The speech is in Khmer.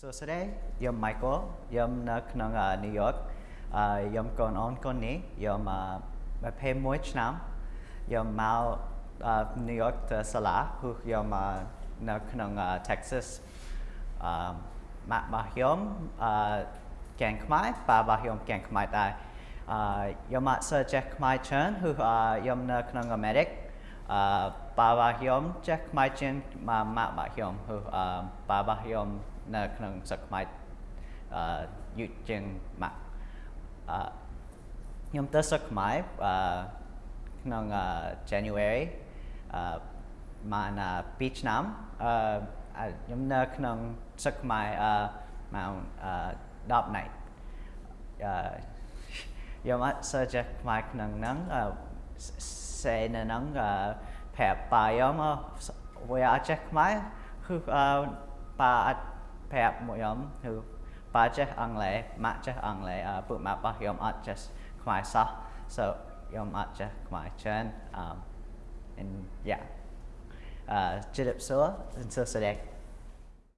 សួស្តីខ្ញុំ Michael ខ្ញុំនៅក្នុង New York អឺខ្ញុំកូនអូនកូននេះខ្ញុំ21ឆ្នាំខ្ញុំមក New York ទៅសាលាគឺខ្ញុំនៅក្នុង Texas អឺម៉ាក់របស់ខ្ញុំអឺកែងខ្មែរប៉ារបស់ខ្ញុំកែងខ្មែរដែរអឺខ្ញុំអត់សូវចេះខ្មែរច្រើនគឺខ្ញុំនៅក្នុង America អឺប៉ារ បស់ខ្ញុំចេះខ្មែរជាងម៉ាក់របស់ខ្ញុំគឺអឺប៉ារបស់ខ្ញុំនៅក្នុងសកខ្មែរអឺយូរជាងម៉ាក់អឺខ្ញុំទៅសកខ្មែរអឺក្នុង January អឺមក2ឆ្នាំអឺខ្ញុំនៅក្នុងសកខ្មែរអឺមកអឺ10 night អឺខ្ញុំអត់សូវចេះខ្មែរក្នុងហ្នឹង សេនៅហ្នឹងប្រាប់ប៉ាខ្ញុំវាអត់ចេះខ្មែរគឺប៉ាអត់ប្រាប់មកខ្ញុំគឺប៉ាចេះអង់គ្លេសម៉ាក់ចេះអង់គ្លេសពួកម៉ាក់របស់ខ្ញុំអត់ចេះខ្មែរសោះ so ខ្ញុំអត់ចេះខ្មែរច្រើន um and yeah អឺជិតសួរសួស្តី